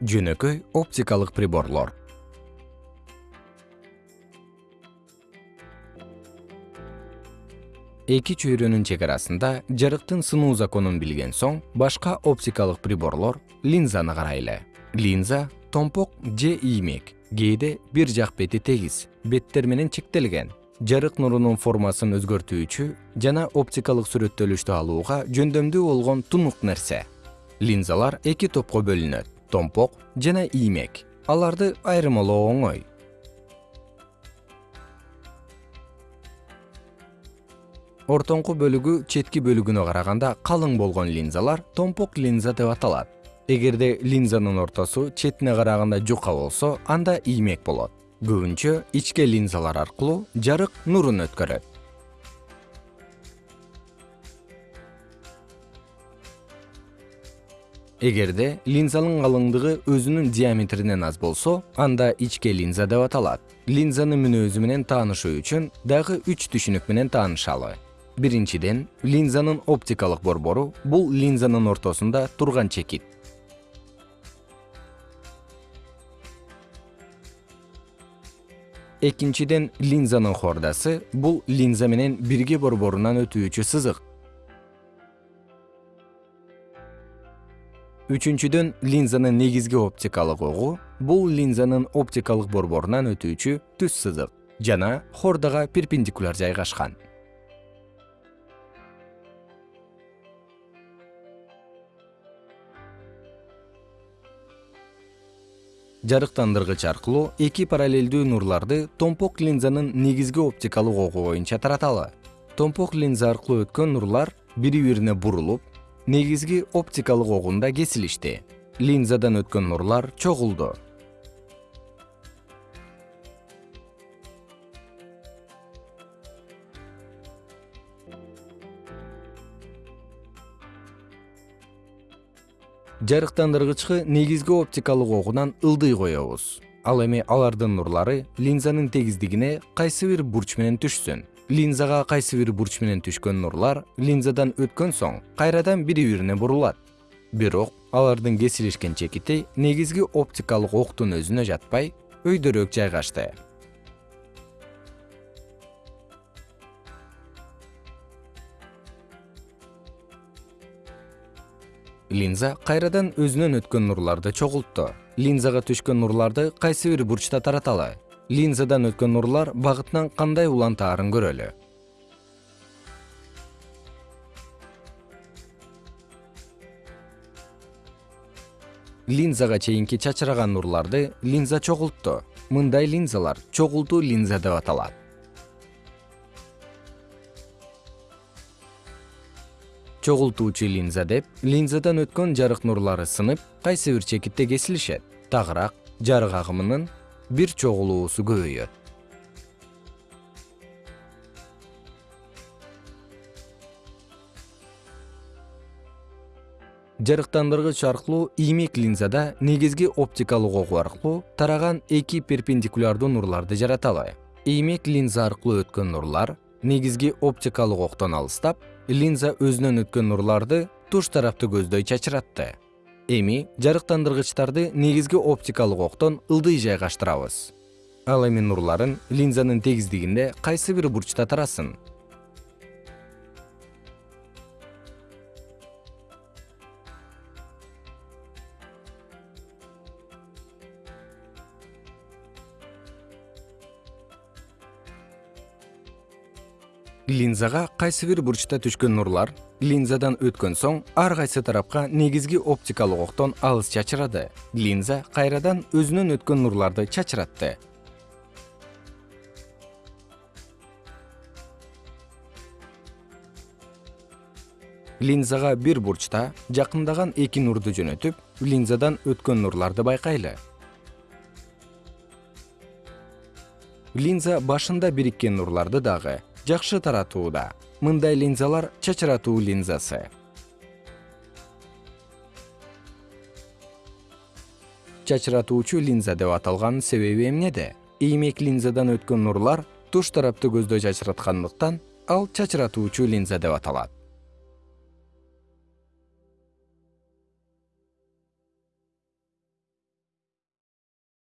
жөнөкөй оптикалык приборлор. Эки чөйрөнүн чек арасында жарыктын сынуу законун билген соң башка оптикалык приборлор линзаны карайлы. Линза томпок же иймек кээде бир жак бети тегиз беттер менен чектелген. Жарык нурунун формасын өзгөртүүчү жана оптикалык сүрөттөлүштү алууга жөндөмдүү болгон тунук нерсе. Линзалар эки топко бөлүнөт томпок жана иймек. Аларды айырмалоо оңой ортоңку бөлүгү четки бөлүгүнө караганда калың болгон линзалар томпок линза деп аталат. Эгерде линзанын ортосу четине караганда жука болсо анда иймек болот. Көбүнчө ичке линзалар аркылуу жарык нурун өткөрөт эгерде линзанын калыңдыгы өзүнүн диаметринен аз болсо анда ичке линза деп аталат. Линзанын мүнөзү менен таанышуу үчүн дагы үч түшүнүк менен таанышалы. Биринчиден линзанын оптикалык борбору бул линзанын ортосунда турган чекит. Экинчиден линзанын хордасы бул линза менен бирге борборунан өтүүчү сызык үчүнчүдөн линзанын негизги оптикалык огу бул линзанын оптикалык борборунан өтүүчү түз сызык жана хордага перпендикуляр жайгашкан. Жарыктандыргыч аркылуу эки параллелдүү нурларды томпок линзанын негизги оптикалык огу боюнча тараталы. Томпок линза аркылуу өткөн нурлар бири бирине бурулуп негизги оптикалык огунда кесилишти. Линзадан өткөн нурлар чогулду. Жарыктандыргычты негизги оптикалык огунан ылдый коебуз. Ал эми алардын нурлары линзанын тегиздигине кайсы бир бурч менен түшсүн линзага кайсы бир бурч менен түшкөн нурлар линзадан өткөн соң кайрадан бири бирине бурулат. Бирок алардын кесилишкен чекити негизги оптикалык октун өзүнө жатпай өйдөрөөк жайгашты. Линза кайрадан өзүнөн өткөн нурларды чогултту линзага түшкөн нурларды кайсы бир бурчта тараталы линзадан өткөн нурлар багытынан кандай улантаарын көрөлү? Линзага чейинки чачыраган нурларды линза чогултту. Мындай линзалар чогултуу линза деп аталат. Чогултуучу линза деп линзадан өткөн жарык нурлары сынып кайсы бир чекитте кесилишет? Тагыраак жарык агымынын бир чогулуусу көбөйөт жарыктандыргыч аркылуу иймек линзада негизги оптикалык огу аркылуу тараган эки перпендикулярдуу нурларды жараталы иймек линза аркылуу өткөн нурлар негизги оптикалык октон алыстап линза өзүнөн өткөн нурларды туш тарапты көздөй чачыратты эми жарыктандыргычтарды негизги оптикалык октон ылдый жайгаштырабыз. Ал эми нурларын линзанын тегиздигинде кайсы бир бурчта тарасын линзага кайсы бир бурчта түшкөн нурлар линзадан өткөн соң ар кайсы тарапка негизги оптикалык октон алыс чачырады? Линза кайрадан өзүнөн өткөн нурларды чачыратты. Линзага бир бурчта жакындаган эки нурду жөнөтүп линзадан өткөн нурларды байкайлы. Линза башында бириккен нурларды дагы жакшы таратууда. Мындай линзалар чачыратуу линзасы. Чачыратуучу линза деп аталганын себеби эмнеде? Иймек линзадан өткөн нурлар туш тарапты көздөй чачыраткандыктан ал чачыратуучу линза деп аталат